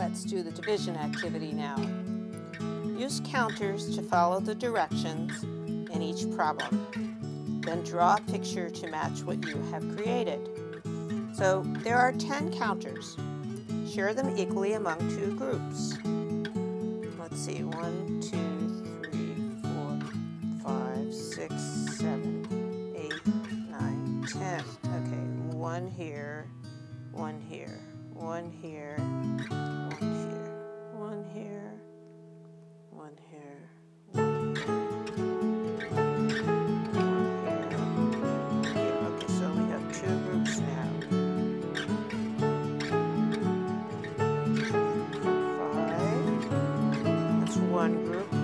Let's do the division activity now. Use counters to follow the directions in each problem. Then draw a picture to match what you have created. So there are 10 counters. Share them equally among two groups. Let's see, one, two, three, four, five, six, seven, eight, nine, ten. Okay, one here, one here, one here, here. Here. here. Okay, so we have two groups now. Five. That's one group.